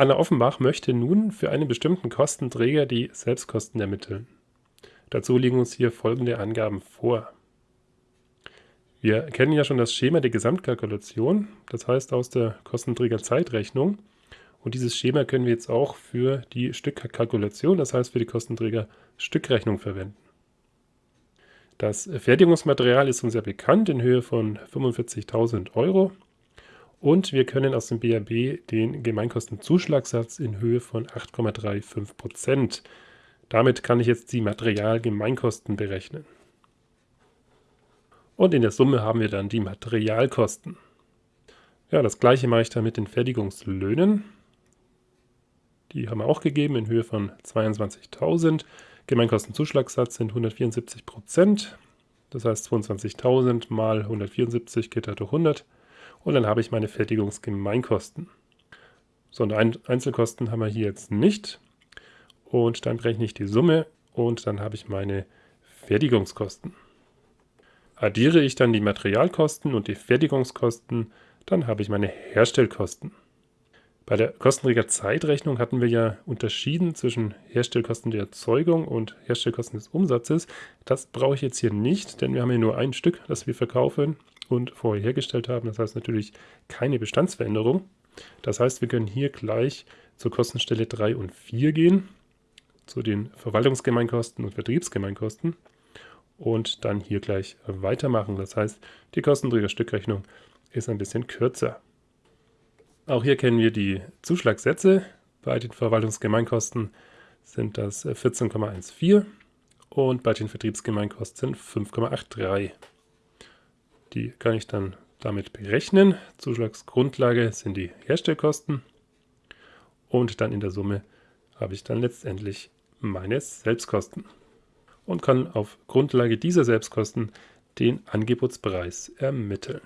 Anna Offenbach möchte nun für einen bestimmten Kostenträger die Selbstkosten ermitteln. Dazu liegen uns hier folgende Angaben vor. Wir kennen ja schon das Schema der Gesamtkalkulation, das heißt aus der Kostenträgerzeitrechnung. Und dieses Schema können wir jetzt auch für die Stückkalkulation, das heißt für die Kostenträger-Stückrechnung verwenden. Das Fertigungsmaterial ist uns ja bekannt in Höhe von 45.000 Euro. Und wir können aus dem BAB den Gemeinkostenzuschlagssatz in Höhe von 8,35% Damit kann ich jetzt die Materialgemeinkosten berechnen. Und in der Summe haben wir dann die Materialkosten. Ja, das gleiche mache ich dann mit den Fertigungslöhnen. Die haben wir auch gegeben in Höhe von 22.000. Gemeinkostenzuschlagssatz sind 174 Prozent. Das heißt 22.000 mal 174 geht halt durch 100. Und dann habe ich meine Fertigungsgemeinkosten. So, und Einzelkosten haben wir hier jetzt nicht. Und dann berechne ich die Summe und dann habe ich meine Fertigungskosten. Addiere ich dann die Materialkosten und die Fertigungskosten, dann habe ich meine Herstellkosten. Bei der Kostenträgerzeitrechnung hatten wir ja unterschieden zwischen Herstellkosten der Erzeugung und Herstellkosten des Umsatzes. Das brauche ich jetzt hier nicht, denn wir haben hier nur ein Stück, das wir verkaufen und vorher hergestellt haben. Das heißt natürlich keine Bestandsveränderung. Das heißt, wir können hier gleich zur Kostenstelle 3 und 4 gehen, zu den Verwaltungsgemeinkosten und Vertriebsgemeinkosten und dann hier gleich weitermachen. Das heißt, die Kostenträgerstückrechnung ist ein bisschen kürzer. Auch hier kennen wir die Zuschlagssätze. Bei den Verwaltungsgemeinkosten sind das 14,14 und bei den Vertriebsgemeinkosten 5,83. Die kann ich dann damit berechnen. Zuschlagsgrundlage sind die Herstellkosten und dann in der Summe habe ich dann letztendlich meine Selbstkosten und kann auf Grundlage dieser Selbstkosten den Angebotspreis ermitteln.